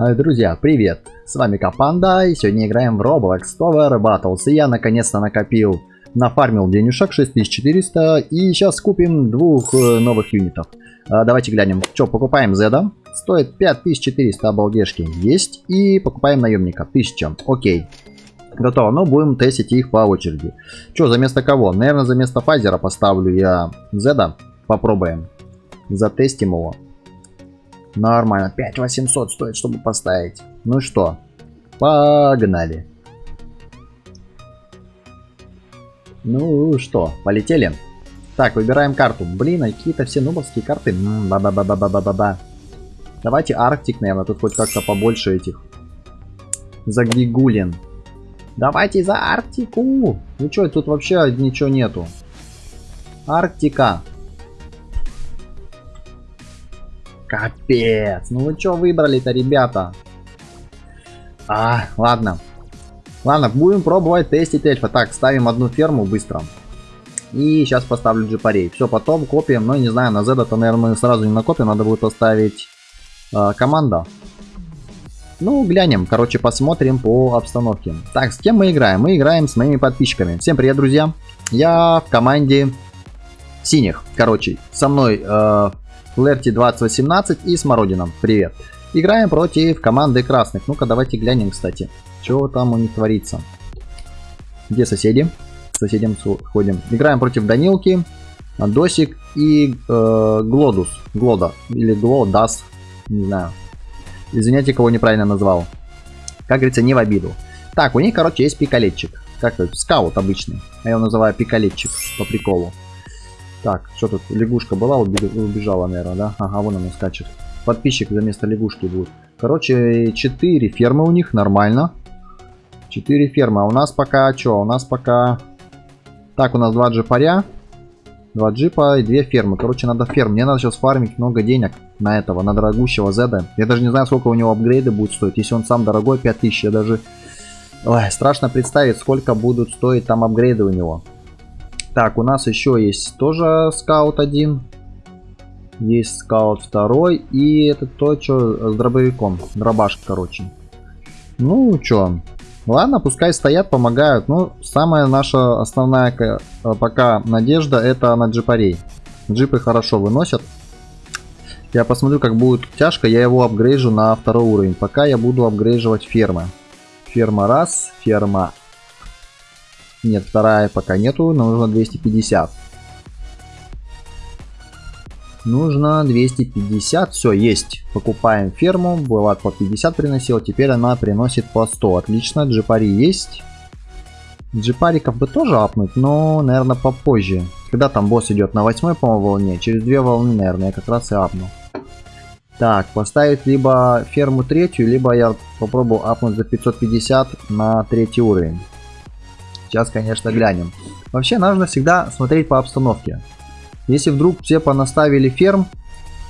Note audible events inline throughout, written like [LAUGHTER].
Э, друзья, привет! С вами Капанда, и сегодня играем в Roblox Tower Battles. И я наконец-то накопил, нафармил денежек 6400, и сейчас купим двух э, новых юнитов. А, давайте глянем, что покупаем Зеда. Стоит 5400 обалдешки, есть. И покупаем наемника, 1000, окей. Готово, но будем тестить их по очереди. Что, за место кого? Наверное, за место Файзера поставлю я Зеда. Попробуем. Затестим его. Нормально. 5800 стоит, чтобы поставить. Ну что, погнали. Ну что, полетели? Так, выбираем карту. Блин, а какие-то все нубовские карты. Ба-ба-ба-ба-ба-ба-ба. Давайте Арктик, наверное. Тут хоть как-то побольше этих. Загигулин. Давайте за Арктику. Ну что, тут вообще ничего нету. Арктика. Капец. Ну вы что выбрали-то, ребята? А, ладно. Ладно, будем пробовать тестить эльфа. Так, ставим одну ферму быстро. И сейчас поставлю джипарей. Все, потом копием. Но не знаю, на Z-то, наверное, сразу не накопим. Надо будет поставить э, команда. Ну, глянем. Короче, посмотрим по обстановке. Так, с кем мы играем? Мы играем с моими подписчиками. Всем привет, друзья. Я в команде синих. Короче, со мной э, Лерти 2018 и Смородином. Привет. Играем против команды красных. Ну-ка, давайте глянем, кстати. Что там у них творится. Где соседи? Соседям ходим. Играем против Данилки, Досик и э, Глодус. Глода. Или Глодас. Не знаю. Извиняйте, кого неправильно назвал. Как говорится, не в обиду. Так, у них, короче, есть пикалетчик. Как это? Скаут обычный. А я его называю пикалетчик по приколу. Так, что тут? Лягушка была, убежала, наверное, да? Ага, вон она скачет. Подписчик за место лягушки будет. Короче, 4 фермы у них, нормально. 4 фермы. А у нас пока что? У нас пока... Так, у нас 2 джипаря. 2 джипа и 2 фермы. Короче, надо ферм. Мне надо сейчас фармить много денег на этого, на дорогущего Зеда. Я даже не знаю, сколько у него апгрейды будут стоить. Если он сам дорогой, 5000. Я даже... Ой, страшно представить, сколько будут стоить там апгрейды у него. Так, у нас еще есть тоже скаут один. Есть скаут второй. И это то, что с дробовиком. Дробаш, короче. Ну, что. Ладно, пускай стоят, помогают. Ну, самая наша основная э, пока надежда это на джипарей. Джипы хорошо выносят. Я посмотрю, как будет тяжко. Я его апгрейжу на второй уровень. Пока я буду апгрейживать фермы. Ферма раз, ферма нет, вторая пока нету, нужно 250. Нужно 250, все, есть. Покупаем ферму, была по 50 приносила, теперь она приносит по 100. Отлично, джипари есть. Джипариков бы тоже апнуть, но, наверное, попозже. Когда там босс идет на восьмой, по-моему, волне, через две волны, наверное, я как раз и апну. Так, поставить либо ферму третью, либо я попробую апнуть за 550 на третий уровень. Сейчас, конечно, глянем. Вообще, нужно всегда смотреть по обстановке. Если вдруг все понаставили ферм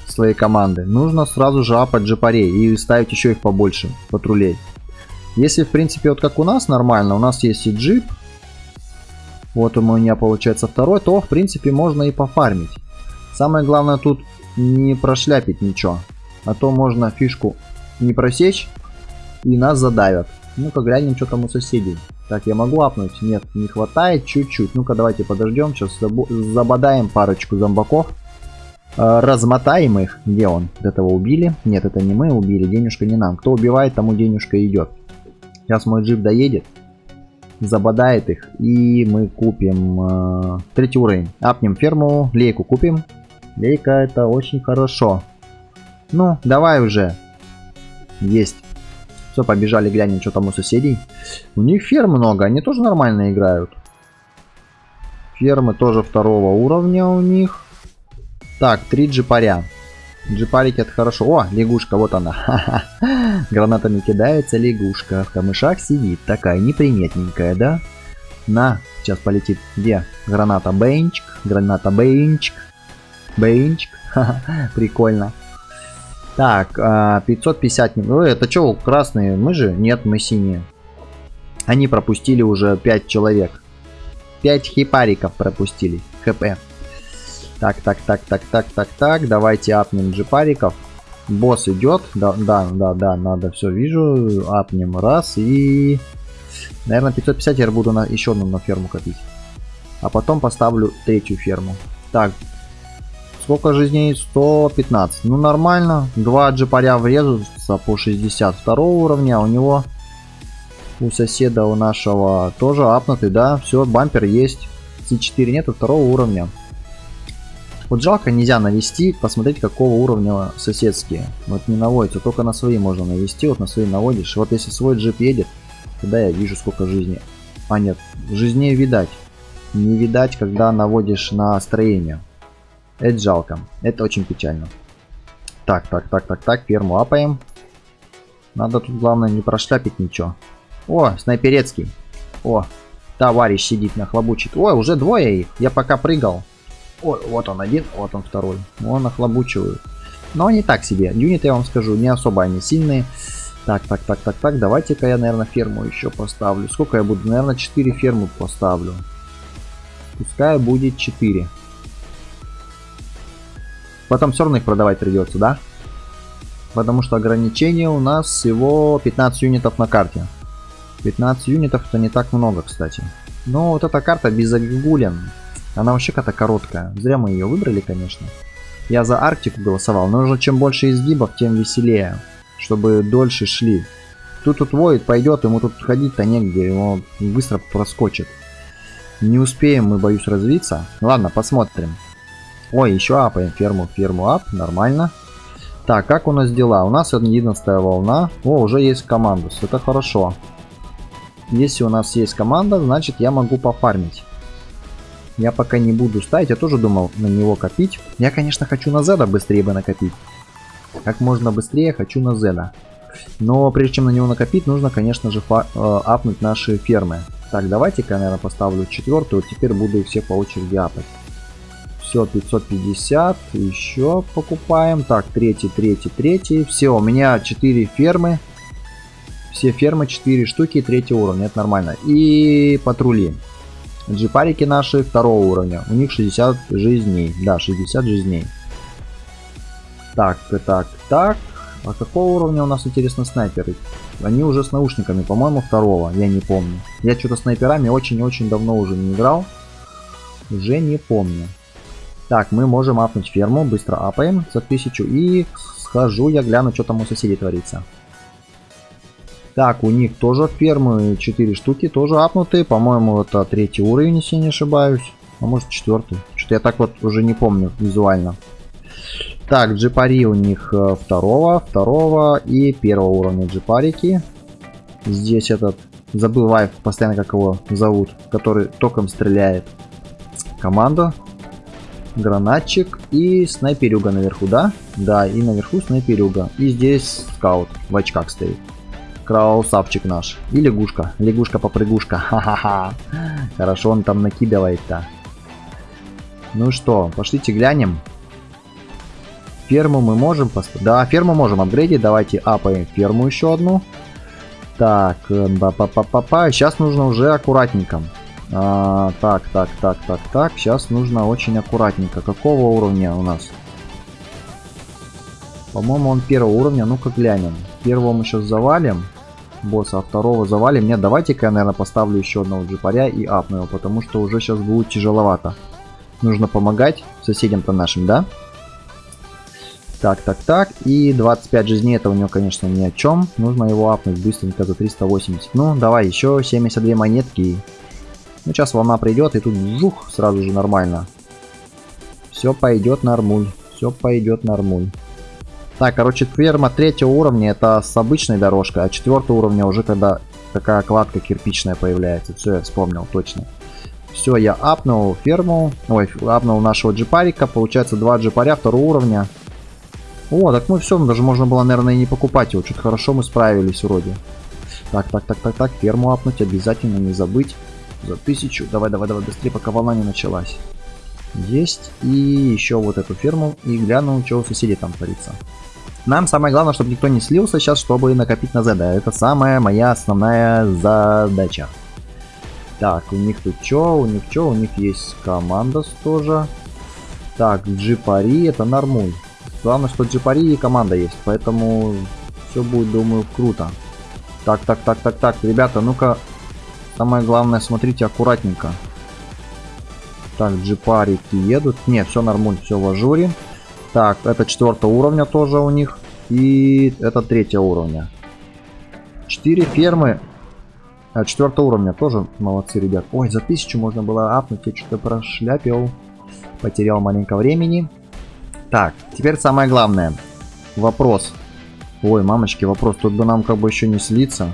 своей команды, нужно сразу же апать джипарей и ставить еще их побольше, патрулей. Если, в принципе, вот как у нас нормально, у нас есть и джип, вот у меня получается второй, то, в принципе, можно и пофармить. Самое главное тут не прошляпить ничего, а то можно фишку не просечь и нас задавят. Ну-ка глянем, что там у соседей. Так, я могу апнуть? Нет, не хватает чуть-чуть. Ну-ка, давайте подождем. Сейчас забодаем парочку зомбаков. Э, размотаем их. Где он? Этого убили? Нет, это не мы убили. Денежка не нам. Кто убивает, тому денежка идет. Сейчас мой джип доедет. Забодает их. И мы купим э, третий уровень. Апнем ферму. Лейку купим. Лейка это очень хорошо. Ну, давай уже. Есть. Все, побежали, глянем, что там у соседей. У них ферм много, они тоже нормально играют. Фермы тоже второго уровня у них. Так, три джипаря. Джипарики это хорошо. О, лягушка, вот она. [LAUGHS] Гранатами кидается лягушка. В камышах сидит. Такая неприметненькая, да? На, сейчас полетит. Где? Граната бейнчик. Граната бейнчик. Бейнчик. [LAUGHS] Прикольно. Так, 550... А, Ой, это что, красные? Мы же? Нет, мы синие. Они пропустили уже 5 человек. 5 хипариков пропустили. ХП. Так, так, так, так, так, так, так. Давайте апнем джипариков. Босс идет. Да, да, да, да, надо все вижу. Апнем раз и... Наверное, 550 я буду на еще одну на ферму копить. А потом поставлю третью ферму. Так. Сколько жизней? 115. Ну, нормально. Два джипаря врезаются по 62 уровня. А у него... У соседа у нашего тоже апнутый, да? Все, бампер есть. C4 нету второго уровня. Вот жалко нельзя навести, посмотреть какого уровня соседские. Вот не наводится, только на свои можно навести, вот на свои наводишь. Вот если свой джип едет, тогда я вижу сколько жизни. А нет, жизней видать. Не видать, когда наводишь на строение. Это жалко, это очень печально. Так, так, так, так, так, ферму апаем. Надо тут главное не прошляпить ничего. О, снайперецкий. О, товарищ сидит нахлобучит. Ой, уже двое их. Я пока прыгал. Ой, вот он один, вот он второй. Он нахлобучивают. Но не так себе. Юниты, я вам скажу, не особо они сильные. Так, так, так, так, так. Давайте-ка я, наверное, ферму еще поставлю. Сколько я буду? Наверное, 4 фермы поставлю. Пускай будет 4. Потом все равно их продавать придется, да? Потому что ограничение у нас всего 15 юнитов на карте. 15 юнитов это не так много, кстати. Но вот эта карта без загулен. Она вообще какая-то короткая. Зря мы ее выбрали, конечно. Я за Арктику голосовал, но уже чем больше изгибов, тем веселее. Чтобы дольше шли. Тут тут воет, пойдет, ему тут ходить-то негде, его быстро проскочит. Не успеем мы, боюсь, развиться. Ладно, посмотрим. Ой, еще апаем ферму, ферму ап, нормально. Так, как у нас дела? У нас 11 волна. О, уже есть команда, это хорошо. Если у нас есть команда, значит я могу пофармить. Я пока не буду ставить, я тоже думал на него копить. Я, конечно, хочу на Зеда быстрее бы накопить. Как можно быстрее хочу на Зеда. Но прежде чем на него накопить, нужно, конечно же, э, апнуть наши фермы. Так, давайте-ка, наверное, поставлю четвертую. Теперь буду их все по очереди апать. Все, 550. Еще покупаем. Так, третий, третий, третий. Все, у меня 4 фермы. Все фермы 4 штуки третьего уровня. Это нормально. И патрули. Джипарики наши второго уровня. У них 60 жизней. Да, 60 жизней. Так, так, так. А какого уровня у нас, интересно, снайперы? Они уже с наушниками, по-моему, второго. Я не помню. Я что-то снайперами очень-очень давно уже не играл. Уже не помню. Так, мы можем апнуть ферму. Быстро апаем за 1000. И схожу, я гляну, что там у соседей творится. Так, у них тоже фермы 4 штуки, тоже апнутые. По-моему, это третий уровень, если не ошибаюсь. А может четвертый. Что-то я так вот уже не помню визуально. Так, джипари у них э, второго, второго и первого уровня джипарики. Здесь этот, забываю постоянно как его зовут, который током стреляет. Команда. Гранатчик и снайперюга наверху, да? Да, и наверху снайперюга. И здесь скаут в очках стоит. Красавчик наш. И лягушка. Лягушка-попрыгушка. [LAUGHS] Ха-ха-ха. Хорошо он там накидывает-то. Ну что, пошлите глянем. Ферму мы можем поставить. Да, ферму можем апгрейдить. Давайте апаем ферму еще одну. Так, па па па па па Сейчас нужно уже аккуратненько. А, так, так, так, так, так. Сейчас нужно очень аккуратненько. Какого уровня у нас? По-моему, он первого уровня. Ну-ка глянем. Первого мы сейчас завалим босса, а второго завалим. Нет, давайте-ка я, наверное, поставлю еще одного джипаря и апну его, потому что уже сейчас будет тяжеловато. Нужно помогать соседям-то нашим, да? Так, так, так. И 25 жизней это у него, конечно, ни о чем. Нужно его апнуть быстренько за 380. Ну, давай, еще 72 монетки. Ну, сейчас волна придет, и тут жух, сразу же нормально. Все пойдет нормуль. Все пойдет нормуль. Так, короче, ферма третьего уровня это с обычной дорожкой, а четвертого уровня уже когда такая кладка кирпичная появляется. Все, я вспомнил точно. Все, я апнул ферму, ой, апнул нашего джипарика, получается два джипаря второго уровня. О, так ну все, даже можно было, наверное, и не покупать его, что-то хорошо мы справились вроде. Так, так, так, так, так, ферму апнуть обязательно, не забыть. За тысячу, давай, давай, давай, быстрее, пока волна не началась. Есть, и еще вот эту ферму, и гляну, что у соседей там творится. Нам самое главное, чтобы никто не слился сейчас, чтобы накопить на Z. Это самая моя основная задача. Так, у них тут что? У них что? У них есть команда тоже. Так, джипари, это нормуль. Главное, что джипари и команда есть, поэтому все будет, думаю, круто. Так, так, так, так, так, ребята, ну-ка, самое главное, смотрите аккуратненько. Так, джипарики едут. Не, все нормально, все в ажуре. Так, это четвертого уровня тоже у них. И это третьего уровня. Четыре фермы. А, четвертого уровня тоже молодцы, ребят. Ой, за тысячу можно было апнуть. Я что-то прошляпил. Потерял маленько времени. Так, теперь самое главное. Вопрос. Ой, мамочки, вопрос. Тут бы нам как бы еще не слиться.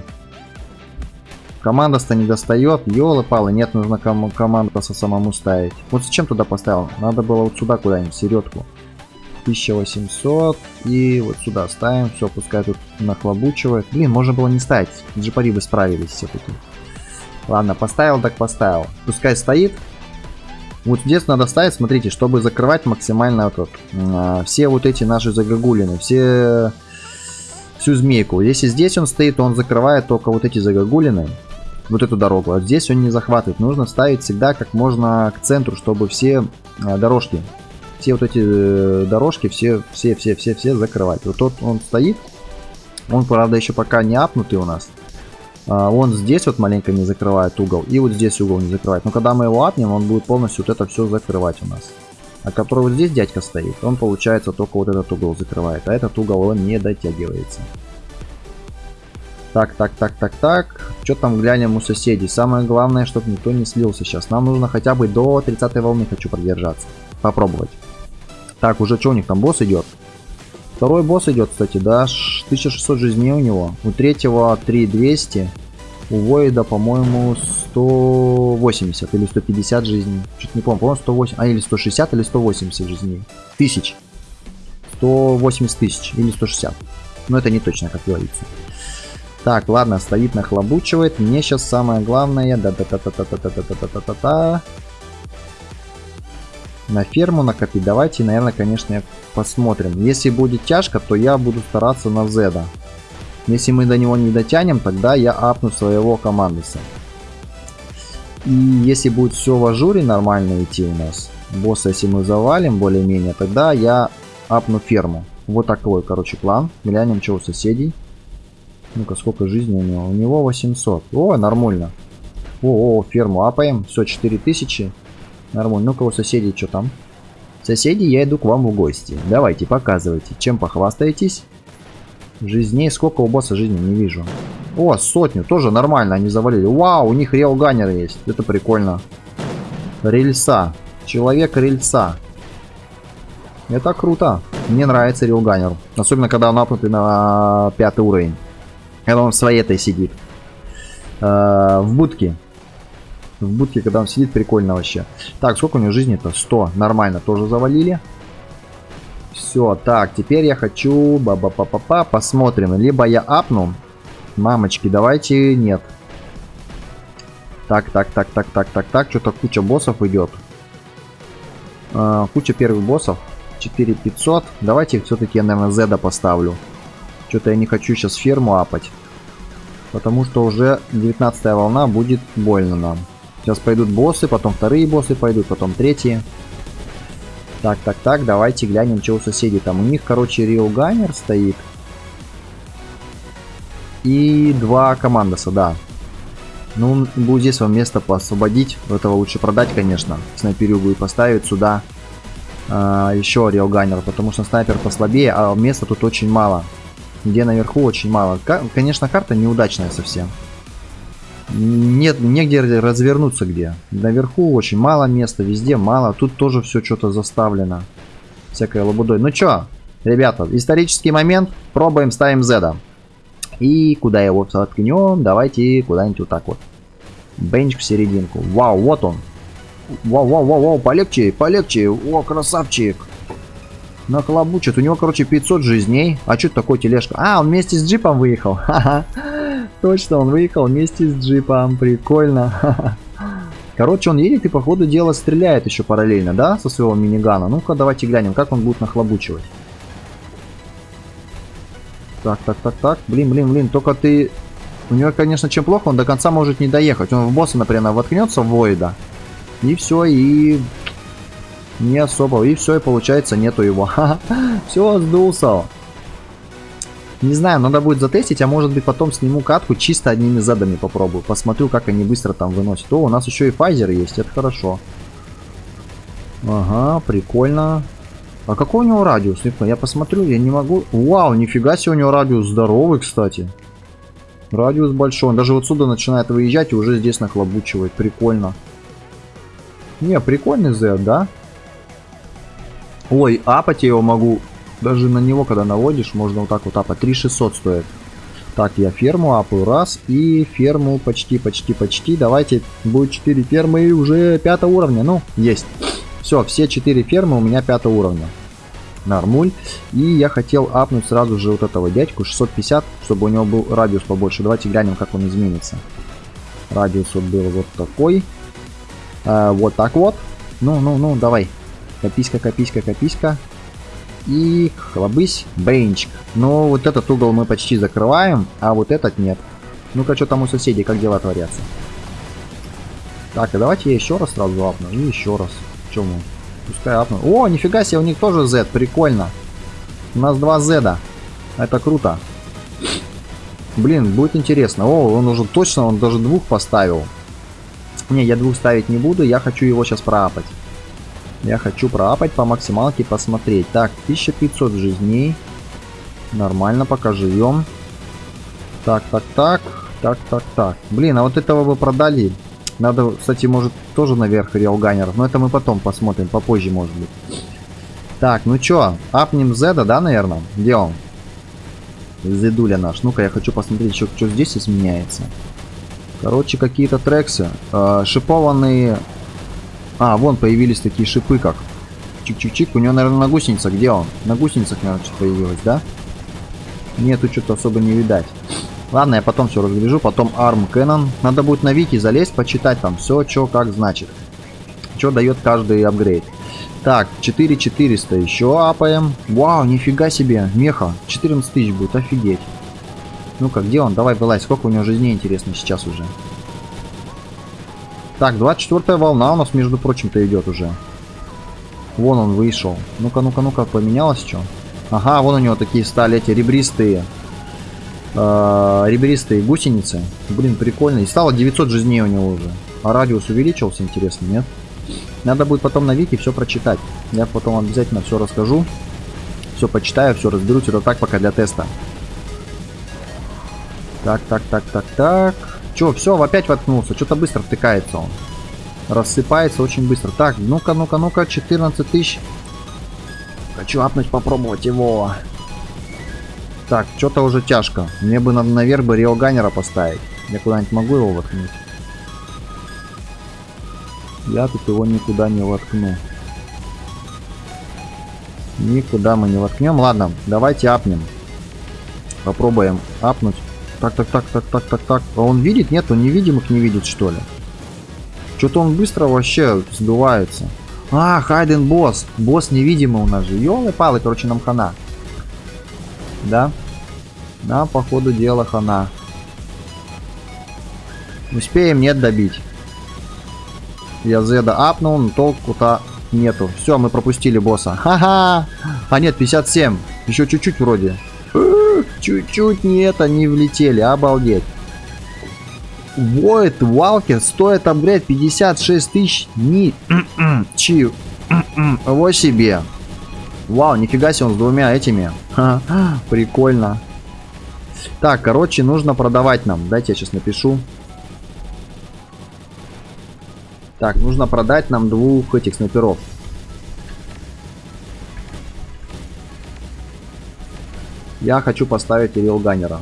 Команда-то не достает. Ёлы-палы, нет, нужно ком команда самому ставить. Вот зачем туда поставил? Надо было вот сюда куда-нибудь, середку. 1800 и вот сюда ставим. Все, пускай тут нахлобучивает. Блин, можно было не ставить. Джипари бы справились все-таки. Ладно, поставил, так поставил. Пускай стоит. Вот здесь надо ставить, смотрите, чтобы закрывать максимально вот, а, все вот эти наши загогулины, все всю змейку. Если здесь он стоит, то он закрывает только вот эти загогулины, вот эту дорогу. А здесь он не захватывает. Нужно ставить всегда как можно к центру, чтобы все а, дорожки все вот эти э, дорожки, все, все, все, все, все закрывать. Вот тот он стоит, он, правда, еще пока не апнутый у нас. А, он здесь вот маленько не закрывает угол, и вот здесь угол не закрывает. Но когда мы его апнем, он будет полностью вот это все закрывать у нас. А который вот здесь дядька стоит, он, получается, только вот этот угол закрывает, а этот угол он не дотягивается. Так, так, так, так, так. Что там глянем у соседей? Самое главное, чтобы никто не слился сейчас. Нам нужно хотя бы до 30 волны хочу продержаться. Попробовать. Так, уже что у них там босс идет? Второй босс идет, кстати, да, 1600 жизней у него. У третьего 3200. У Воида, по-моему, 180 или 150 жизней. Чуть не помню, по-моему, 108, а или 160 или 180 жизней. Тысяч. 180 тысяч или 160. Но это не точно, как говорится. Так, ладно, стоит, нахлобучивает. Мне сейчас самое главное... Да-да-да-да-да-да-да-да-да-да на ферму накопить. Давайте, наверное, конечно, посмотрим. Если будет тяжко, то я буду стараться на Зеда. Если мы до него не дотянем, тогда я апну своего командуса. И если будет все в ажуре нормально идти у нас, босса если мы завалим более-менее, тогда я апну ферму. Вот такой, короче, план. Глянем, что у соседей. Ну-ка, сколько жизни у него? У него 800. О, нормально. О, о, ферму апаем. Все, 4000. Нормально. Ну-ка, у соседей что там? Соседи, я иду к вам в гости. Давайте, показывайте. Чем похвастаетесь? Жизней. Сколько у босса жизни? Не вижу. О, сотню. Тоже нормально. Они завалили. Вау, у них реалганер есть. Это прикольно. Рельса. Человек рельса. Это круто. Мне нравится реалганер. Особенно, когда он апнутый на пятый уровень. Когда он в своей этой сидит. Э в будке. В будке, когда он сидит, прикольно вообще. Так, сколько у него жизни-то? 100. Нормально, тоже завалили. Все, так, теперь я хочу... ба ба па па па Посмотрим. Либо я апну. Мамочки, давайте... Нет. Так, так, так, так, так, так, так. Что-то куча боссов идет. А, куча первых боссов. 4500. Давайте все-таки я, наверное, Зеда поставлю. Что-то я не хочу сейчас ферму апать. Потому что уже 19 волна будет больно нам. Сейчас пойдут боссы, потом вторые боссы пойдут, потом третьи. Так, так, так, давайте глянем, что у соседей там. У них, короче, Рио Гайнер стоит. И два командоса, да. Ну, будет здесь вам место поосвободить. Этого лучше продать, конечно. Снайперюгу и поставить сюда а, еще Рио Гайнер, потому что снайпер послабее, а места тут очень мало. Где наверху очень мало. Конечно, карта неудачная совсем. Нет, негде развернуться где. Наверху очень мало места, везде мало. Тут тоже все что-то заставлено. Всякой лабудой. Ну чё, ребята, исторический момент. Пробуем, ставим Z. И куда его воткнем? Давайте куда-нибудь вот так вот. Бенч в серединку. Вау, вот он. Вау, вау, вау, вау, полегче, полегче. О, красавчик. Наклобучит. У него, короче, 500 жизней. А что такое тележка? А, он вместе с джипом выехал. [LAUGHS] Точно, он выехал вместе с джипом. Прикольно. [LAUGHS] Короче, он едет и по ходу дела стреляет еще параллельно, да, со своего минигана. Ну-ка, давайте глянем, как он будет нахлобучивать. Так, так, так, так. Блин, блин, блин, только ты... У него, конечно, чем плохо, он до конца может не доехать. Он в босса, например, воткнется в Войда. И все, и... Не особо. И все, и получается нету его. [LAUGHS] Все, сдулся. Не знаю, надо будет затестить, а может быть потом сниму катку чисто одними задами попробую. Посмотрю, как они быстро там выносят. О, у нас еще и файзер есть, это хорошо. Ага, прикольно. А какой у него радиус? Я посмотрю, я не могу. Вау, нифига себе у него радиус здоровый, кстати. Радиус большой. Он даже вот сюда начинает выезжать и уже здесь нахлобучивает. Прикольно. Не, прикольный Z, да? Ой, апать я его могу даже на него, когда наводишь, можно вот так вот апать. 3600 стоит. Так, я ферму апаю раз. И ферму почти, почти, почти. Давайте, будет 4 фермы и уже 5 уровня. Ну, есть. Все, все 4 фермы у меня 5 уровня. Нормуль. И я хотел апнуть сразу же вот этого дядьку 650, чтобы у него был радиус побольше. Давайте глянем, как он изменится. Радиус вот был вот такой. А, вот так вот. Ну, ну, ну, давай. Кописька, кописька, кописька. И хлобысь, бейнчик. Но вот этот угол мы почти закрываем, а вот этот нет. Ну-ка, что там у соседей, как дела творятся? Так, и давайте я еще раз сразу апну. И еще раз. Чему? Пускай апну. О, нифига себе, у них тоже Z, прикольно. У нас два Z. Это круто. Блин, будет интересно. О, он уже точно, он даже двух поставил. Не, я двух ставить не буду, я хочу его сейчас проапать. Я хочу проапать по максималке посмотреть. Так, 1500 жизней. Нормально, пока живем. Так, так, так. Так, так, так. Блин, а вот этого бы продали. Надо, кстати, может тоже наверх реалганеров. Но это мы потом посмотрим, попозже, может быть. Так, ну чё, апнем Зеда, да, наверное? Где он? Зедуля наш. Ну-ка, я хочу посмотреть, что, что здесь изменяется. Короче, какие-то трексы. Э, шипованные а, вон появились такие шипы, как чик-чик-чик. У него, наверное, на гусеницах. Где он? На гусеницах, наверное, что-то появилось, да? Нету, что-то особо не видать. Ладно, я потом все разгляжу. Потом Arm Cannon. Надо будет на вики залезть, почитать там все, что как значит. Что дает каждый апгрейд. Так, 4400 еще апаем. Вау, нифига себе, меха. 14 тысяч будет, офигеть. Ну-ка, где он? Давай вылазь. Сколько у него жизней, интересно, сейчас уже? Так, 24 волна у нас, между прочим-то, идет уже. Вон он вышел. Ну-ка, ну-ка, ну-ка, поменялось что? Ага, вон у него такие стали эти ребристые. Э, ребристые гусеницы. Блин, прикольно. И стало 900 жизней у него уже. А радиус увеличился, интересно, нет? Надо будет потом на вики все прочитать. Я потом обязательно все расскажу. Все почитаю, все разберусь. Это так пока для теста. Так, так, так, так, так. Че, все, опять воткнулся. Что-то быстро втыкается он. Рассыпается очень быстро. Так, ну-ка, ну-ка, ну-ка, 14 тысяч. Хочу апнуть, попробовать его. Так, что-то уже тяжко. Мне бы наверх бы Риоганера поставить. Я куда-нибудь могу его воткнуть? Я тут его никуда не воткну. Никуда мы не воткнем. Ладно, давайте апнем. Попробуем апнуть. Так, так, так, так, так, так, так. А он видит? Нет, он невидимых не видит, что ли? Что-то он быстро вообще сдувается. А, Хайден босс. Босс невидимый у нас же. Ёлы-палы, короче, нам хана. Да? Да, по ходу дела хана. Успеем, нет, добить. Я Зеда апнул, но толку-то нету. Все, мы пропустили босса. Ха-ха! А нет, 57. Еще чуть-чуть вроде. Чуть-чуть не это не влетели, обалдеть. Void Walker стоит апгрейд 56 тысяч ни чи его себе. Вау, нифига себе он с двумя этими. [LAUGHS] Прикольно. Так, короче, нужно продавать нам. Дайте я сейчас напишу. Так, нужно продать нам двух этих снайперов. Я хочу поставить Ирил Ганнера.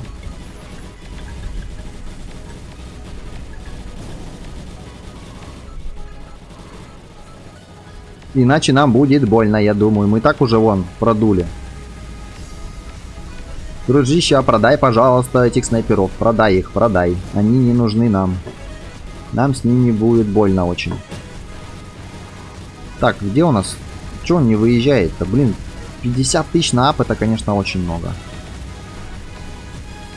Иначе нам будет больно, я думаю. Мы так уже вон продули. Дружище, продай, пожалуйста, этих снайперов. Продай их, продай. Они не нужны нам. Нам с ними будет больно очень. Так, где у нас? Че он не выезжает-то? Блин, 50 тысяч на ап это, конечно, очень много.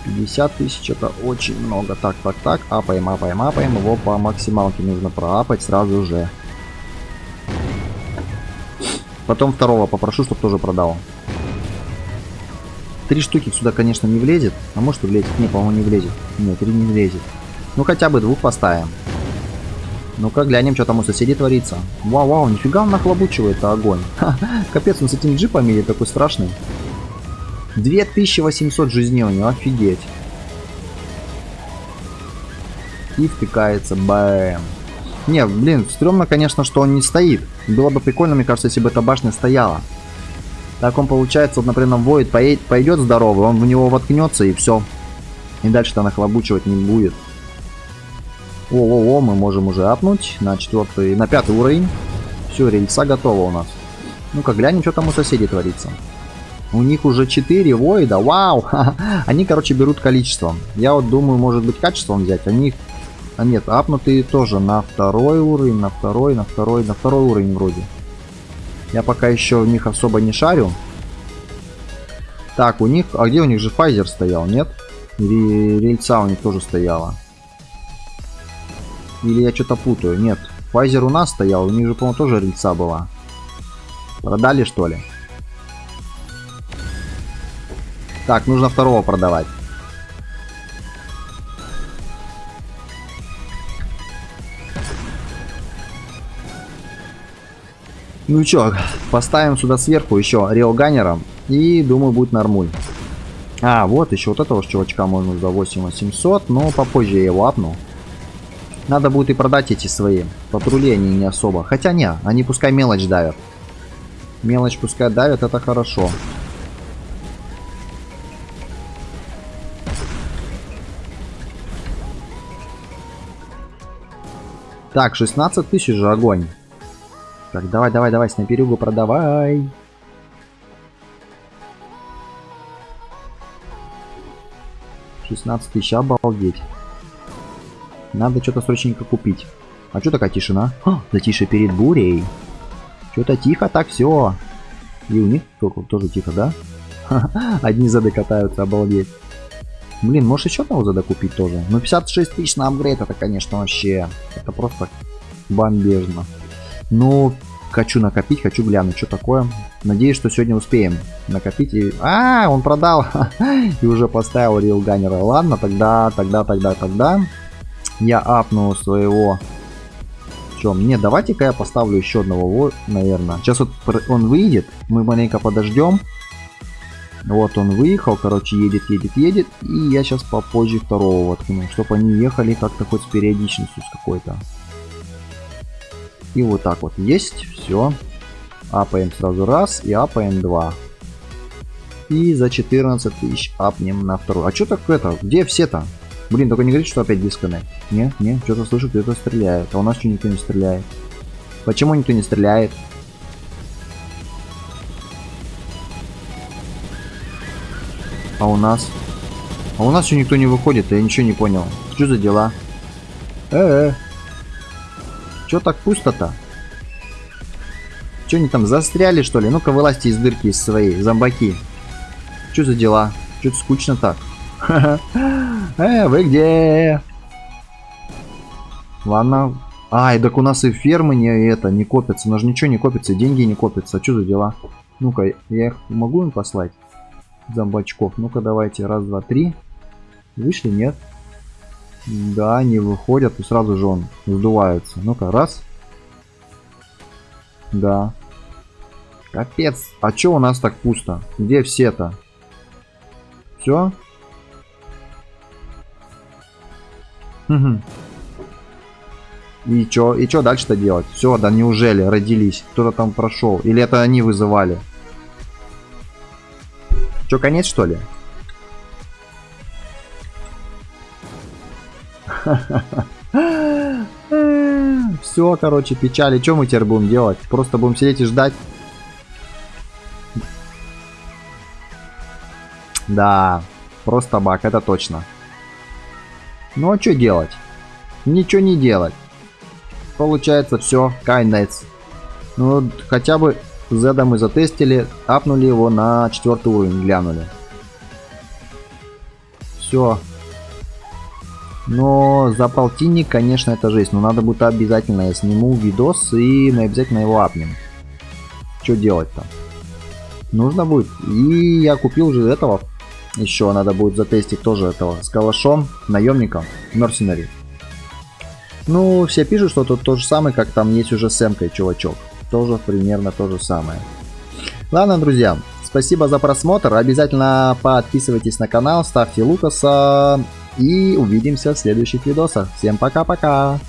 50 тысяч это очень много. Так, так, так. Апаем, апаем, апаем. Его по максималке нужно проапать сразу же. Потом второго попрошу, чтобы тоже продал. Три штуки сюда, конечно, не влезет. А может и влезет? Не, по-моему, не влезет. Нет, три не влезет. Ну, хотя бы двух поставим. Ну-ка, глянем, что там у соседей творится. Вау-вау, нифига он нахлобучивает огонь. [LAUGHS] Ха, капец, он с этими джипами такой страшный. 2800 жизней у него, офигеть. И втыкается, бэм. Не, блин, стрёмно, конечно, что он не стоит. Было бы прикольно, мне кажется, если бы эта башня стояла. Так он получается, вот, например, воет, поедет, пойдет здоровый, он в него воткнется и все. И дальше-то нахлобучивать не будет. О-о-о, мы можем уже апнуть на четвертый, на пятый уровень. Все, рельса готова у нас. Ну-ка, глянем, что там у соседей творится. У них уже 4 воида, вау! [LAUGHS] Они, короче, берут количеством. Я вот думаю, может быть, качеством взять. Они, а нет, апнутые тоже на второй уровень, на второй, на второй, на второй уровень вроде. Я пока еще в них особо не шарю. Так, у них... А где у них же Pfizer стоял, нет? Или рельса у них тоже стояла? Или я что-то путаю? Нет. Pfizer у нас стоял, у них же, по-моему, тоже рельса была. Продали, что ли? Так, нужно второго продавать. Ну чё, поставим сюда сверху еще Риоганера. И думаю будет нормуль. А, вот еще вот этого чувачка можно за 8800, но попозже я его апну. Надо будет и продать эти свои. Патрули они не особо. Хотя не, они пускай мелочь давят. Мелочь пускай давят, это хорошо. Так, 16 тысяч же огонь. Так, давай, давай, давай, снайперюгу продавай. Шестнадцать тысяч, обалдеть. Надо что-то срочненько купить. А что такая тишина? А, затише перед бурей. Что-то тихо так все. И у них тоже тихо, да? [LAUGHS] Одни зады катаются, обалдеть. Блин, можешь еще одного зада купить тоже. Ну 56 тысяч на апгрейд, это, конечно, вообще... Это просто бомбежно. Ну, хочу накопить, хочу глянуть, что такое. Надеюсь, что сегодня успеем накопить. И... А, он продал. [LAUGHS] и уже поставил рилганера. Ладно, тогда, тогда, тогда, тогда. Я апну своего... Чем? Нет, давайте-ка я поставлю еще одного, наверное. Сейчас вот он выйдет. Мы маленько подождем. Вот он выехал, короче, едет, едет, едет. И я сейчас попозже второго воткну, чтобы они ехали как-то хоть с периодичностью с какой-то. И вот так вот есть, все. Апаем сразу раз и апаем два. И за 14 тысяч апнем на вторую. А что так это? Где все-то? Блин, только не говорит, что опять дисконнект. Не, не, что-то слышу, кто-то стреляет. А у нас что никто не стреляет? Почему никто не стреляет? А у нас? А у нас еще никто не выходит, я ничего не понял. Что за дела? Э-э. Че так пусто-то? Че они там застряли, что ли? Ну-ка, вылазьте из дырки из своей, зомбаки. Что за дела? Что-то скучно так. [LAUGHS] Э, вы где? Ладно. Ай, так у нас и фермы не это, не копятся. У нас же ничего не копится, деньги не копятся. Что за дела? Ну-ка, я их могу им послать? Зомбачков. Ну-ка, давайте. Раз, два, три. Вышли? Нет. Да, не выходят, и сразу же он сдувается. Ну-ка, раз. Да. Капец. А чё у нас так пусто? Где все-то? Все? Угу. И чё? И чё дальше-то делать? Все, да неужели родились? Кто-то там прошел? Или это они вызывали? Чё, конец что ли? [LAUGHS] Все, короче, печали. Что мы теперь будем делать? Просто будем сидеть и ждать. Да, просто бак, это точно. Ну а что делать? Ничего не делать. Получается все, конец. Ну, хотя бы Зеда мы затестили, апнули его на четвертый уровень, глянули. Все, но за полтинник, конечно, это жесть. Но надо будет обязательно, я сниму видос и мы обязательно его апнем. Что делать-то? Нужно будет. И я купил уже этого. Еще надо будет затестить тоже этого. С калашом, наемником, мерсенари. Ну, все пишут, что тут то же самое, как там есть уже с эмкой, чувачок. Тоже примерно то же самое. Ладно, друзья, спасибо за просмотр. Обязательно подписывайтесь на канал, ставьте Лукаса. И увидимся в следующих видосах. Всем пока-пока.